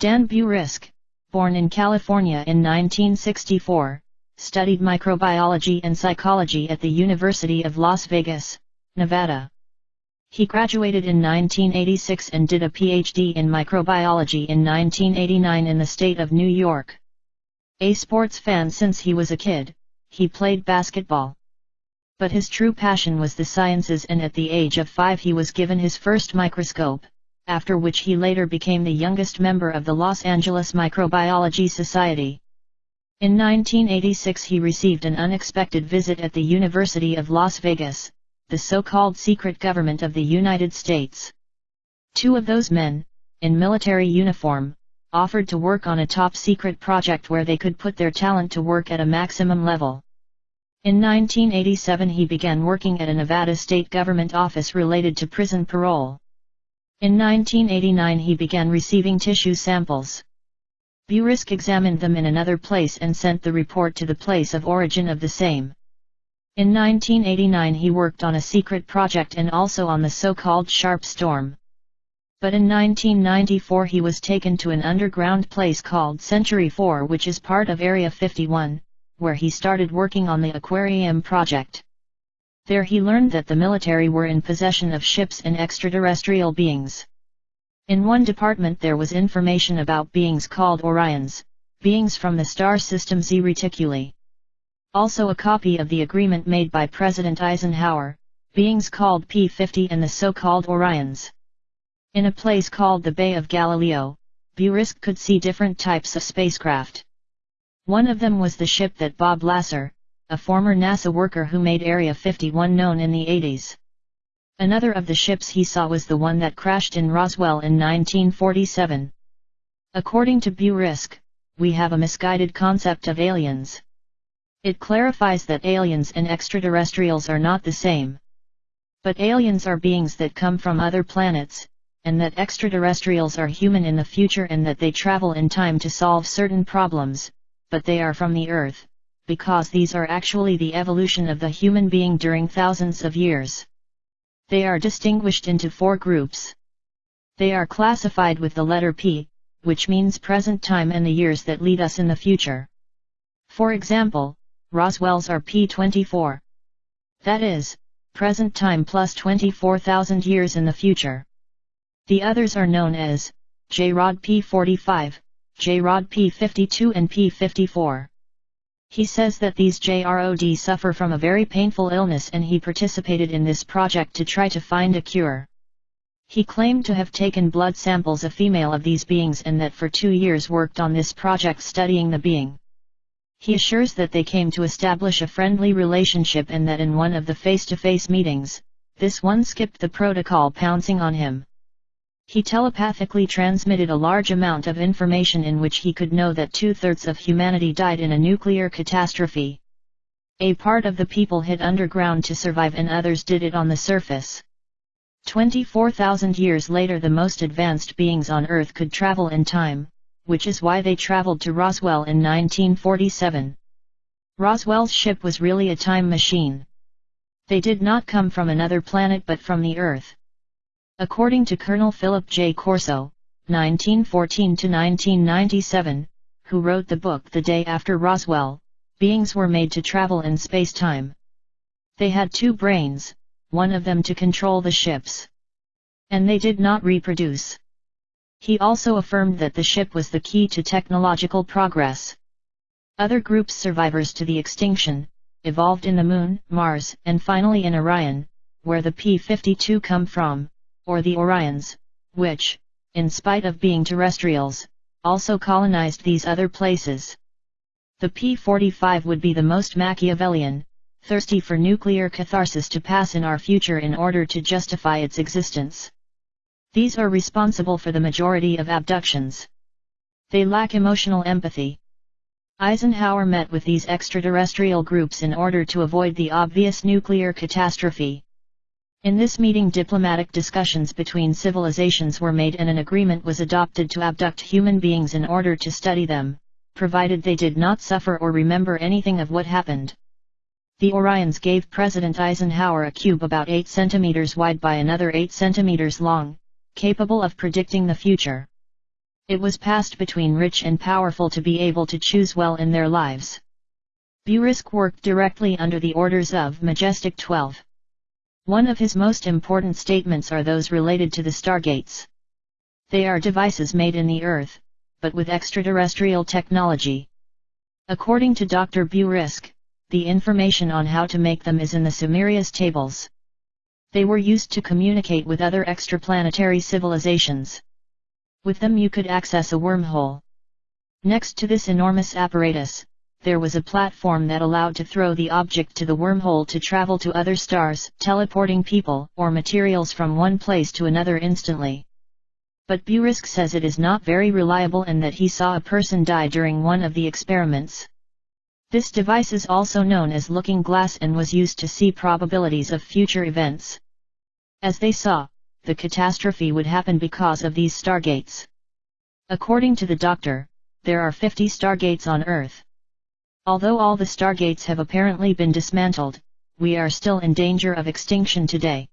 Dan Burisk, born in California in 1964, studied microbiology and psychology at the University of Las Vegas, Nevada. He graduated in 1986 and did a PhD in microbiology in 1989 in the state of New York. A sports fan since he was a kid, he played basketball. But his true passion was the sciences and at the age of five he was given his first microscope, after which he later became the youngest member of the Los Angeles Microbiology Society. In 1986 he received an unexpected visit at the University of Las Vegas, the so-called secret government of the United States. Two of those men, in military uniform, offered to work on a top-secret project where they could put their talent to work at a maximum level. In 1987 he began working at a Nevada state government office related to prison parole. In 1989 he began receiving tissue samples. Burisk examined them in another place and sent the report to the place of origin of the same. In 1989 he worked on a secret project and also on the so-called Sharp Storm. But in 1994 he was taken to an underground place called Century 4 which is part of Area 51, where he started working on the Aquarium project. There he learned that the military were in possession of ships and extraterrestrial beings. In one department there was information about beings called Orions, beings from the star system Z Reticuli. Also a copy of the agreement made by President Eisenhower, beings called P-50 and the so-called Orions. In a place called the Bay of Galileo, Burisk could see different types of spacecraft. One of them was the ship that Bob Lazar, a former NASA worker who made Area 51 known in the 80s. Another of the ships he saw was the one that crashed in Roswell in 1947. According to Burisk, we have a misguided concept of aliens. It clarifies that aliens and extraterrestrials are not the same. But aliens are beings that come from other planets, and that extraterrestrials are human in the future and that they travel in time to solve certain problems, but they are from the Earth because these are actually the evolution of the human being during thousands of years. They are distinguished into four groups. They are classified with the letter P, which means present time and the years that lead us in the future. For example, Roswell's are P24. That is, present time plus 24,000 years in the future. The others are known as J-Rod P45, J-Rod P52 and P54. He says that these J-Rod suffer from a very painful illness and he participated in this project to try to find a cure. He claimed to have taken blood samples of female of these beings and that for two years worked on this project studying the being. He assures that they came to establish a friendly relationship and that in one of the face-to-face -face meetings, this one skipped the protocol pouncing on him. He telepathically transmitted a large amount of information in which he could know that two-thirds of humanity died in a nuclear catastrophe. A part of the people hid underground to survive and others did it on the surface. 24,000 years later the most advanced beings on Earth could travel in time, which is why they traveled to Roswell in 1947. Roswell's ship was really a time machine. They did not come from another planet but from the Earth. According to Colonel Philip J. Corso, 1914-1997, who wrote the book The Day After Roswell, beings were made to travel in space-time. They had two brains, one of them to control the ships. And they did not reproduce. He also affirmed that the ship was the key to technological progress. Other groups survivors to the extinction, evolved in the Moon, Mars, and finally in Orion, where the P-52 come from or the Orions, which, in spite of being terrestrials, also colonized these other places. The P-45 would be the most Machiavellian, thirsty for nuclear catharsis to pass in our future in order to justify its existence. These are responsible for the majority of abductions. They lack emotional empathy. Eisenhower met with these extraterrestrial groups in order to avoid the obvious nuclear catastrophe. In this meeting diplomatic discussions between civilizations were made and an agreement was adopted to abduct human beings in order to study them, provided they did not suffer or remember anything of what happened. The Orions gave President Eisenhower a cube about 8 centimeters wide by another 8 centimeters long, capable of predicting the future. It was passed between rich and powerful to be able to choose well in their lives. Burisk worked directly under the orders of Majestic 12. One of his most important statements are those related to the stargates. They are devices made in the Earth, but with extraterrestrial technology. According to Dr. Burisk, the information on how to make them is in the Sumerius tables. They were used to communicate with other extraplanetary civilizations. With them you could access a wormhole. Next to this enormous apparatus, there was a platform that allowed to throw the object to the wormhole to travel to other stars, teleporting people or materials from one place to another instantly. But Burisk says it is not very reliable and that he saw a person die during one of the experiments. This device is also known as looking glass and was used to see probabilities of future events. As they saw, the catastrophe would happen because of these stargates. According to the doctor, there are 50 stargates on Earth. Although all the stargates have apparently been dismantled, we are still in danger of extinction today.